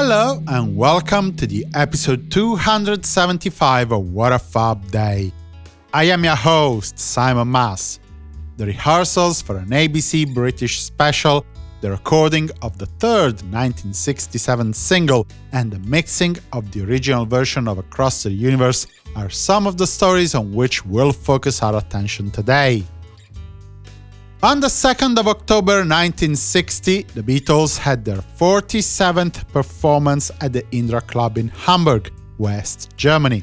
Hello and welcome to the episode 275 of What a Fab Day. I am your host, Simon Mas. The rehearsals for an ABC British special, the recording of the third 1967 single, and the mixing of the original version of Across the Universe are some of the stories on which we'll focus our attention today. On the 2nd of October 1960, the Beatles had their 47th performance at the Indra Club in Hamburg, West Germany.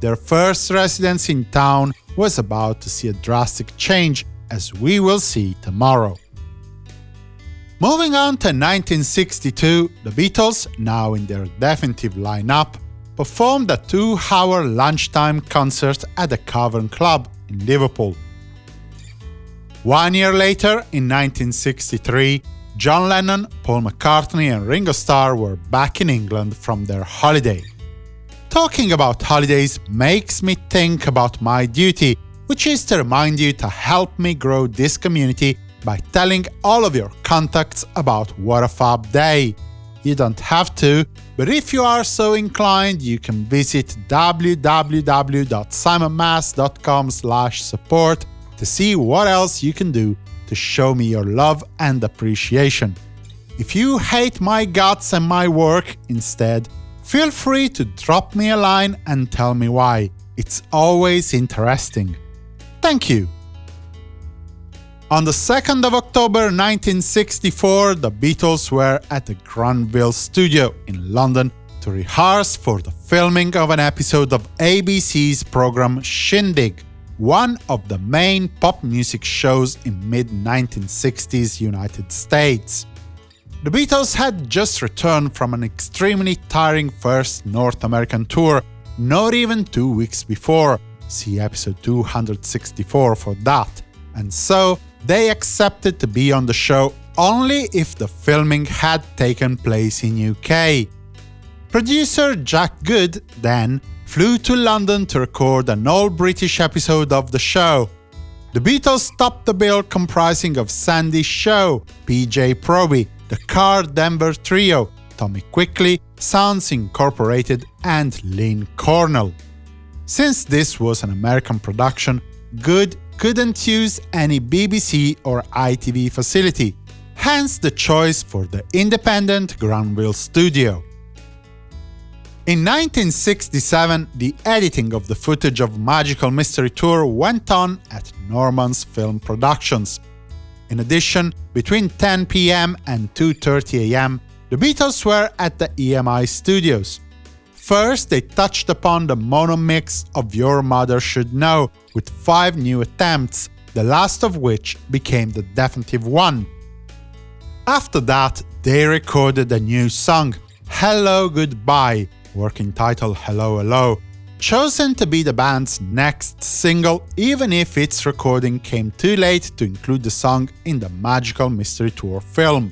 Their first residence in town was about to see a drastic change, as we will see tomorrow. Moving on to 1962, the Beatles, now in their definitive lineup, performed a two-hour lunchtime concert at the Cavern Club in Liverpool. One year later, in 1963, John Lennon, Paul McCartney and Ringo Starr were back in England from their holiday. Talking about holidays makes me think about my duty, which is to remind you to help me grow this community by telling all of your contacts about What a Fab Day. You don't have to, but if you are so inclined, you can visit www.simonmas.com support to see what else you can do to show me your love and appreciation. If you hate my guts and my work instead, feel free to drop me a line and tell me why. It's always interesting. Thank you! On the 2nd of October 1964, the Beatles were at the Granville Studio in London to rehearse for the filming of an episode of ABC's program Shindig one of the main pop music shows in mid-1960s United States. The Beatles had just returned from an extremely tiring first North American tour, not even two weeks before, see episode 264 for that, and so they accepted to be on the show only if the filming had taken place in UK. Producer Jack Good then flew to London to record an all-British episode of the show. The Beatles topped the bill comprising of Sandie Shaw, PJ Proby, the Karl Denver Trio, Tommy Quickly, Sounds Incorporated and Lyn Cornell. Since this was an American production, Good couldn't use any BBC or ITV facility, hence the choice for the independent Granville studio. In 1967, the editing of the footage of Magical Mystery Tour went on at Norman's Film Productions. In addition, between 10 pm and 2.30 am, the Beatles were at the EMI studios. First, they touched upon the mono mix of Your Mother Should Know, with five new attempts, the last of which became the definitive one. After that, they recorded a new song, Hello Goodbye, working title Hello Hello, chosen to be the band's next single even if its recording came too late to include the song in the Magical Mystery Tour film.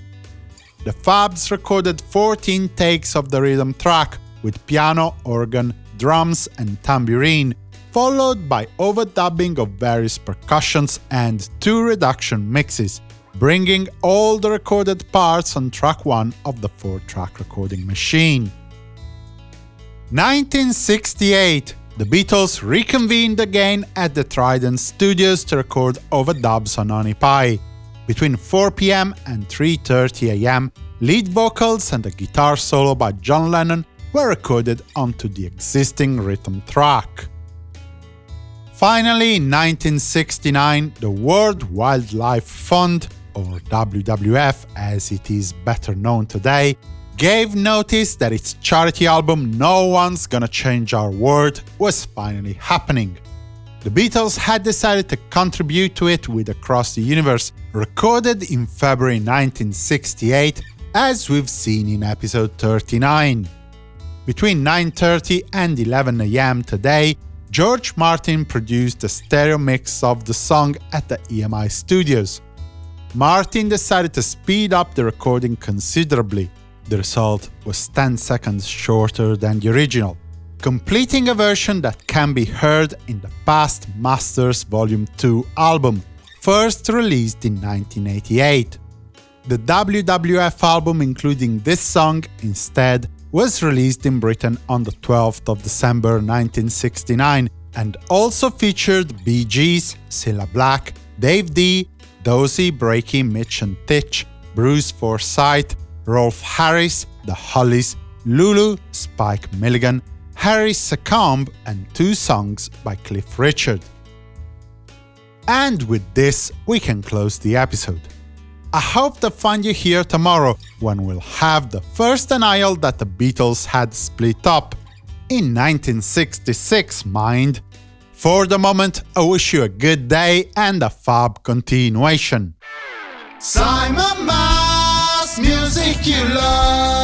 The Fabs recorded 14 takes of the rhythm track, with piano, organ, drums and tambourine, followed by overdubbing of various percussions and two reduction mixes, bringing all the recorded parts on track 1 of the 4-track recording machine. 1968, the Beatles reconvened again at the Trident Studios to record overdubs on Honey Pie. Between 4 pm and 3.30 am, lead vocals and a guitar solo by John Lennon were recorded onto the existing rhythm track. Finally, in 1969, the World Wildlife Fund, or WWF as it is better known today, gave notice that its charity album No One's Gonna Change Our World was finally happening. The Beatles had decided to contribute to it with Across the Universe, recorded in February 1968, as we've seen in episode 39. Between 9.30 and 11 am today, George Martin produced a stereo mix of the song at the EMI studios. Martin decided to speed up the recording considerably, the result was 10 seconds shorter than the original, completing a version that can be heard in the past Masters Volume 2 album, first released in 1988. The WWF album including this song instead was released in Britain on the 12th of December 1969 and also featured Bee Gees, Cilla Black, Dave Dee, Dozy, Beaky, Mitch and Titch, Bruce Forsyth, Rolf Harris, The Hollies, Lulu, Spike Milligan, Harry Secombe, and two songs by Cliff Richard. And with this, we can close the episode. I hope to find you here tomorrow, when we'll have the first denial that the Beatles had split up. In 1966, mind. For the moment, I wish you a good day and a fab continuation. Simon music you love.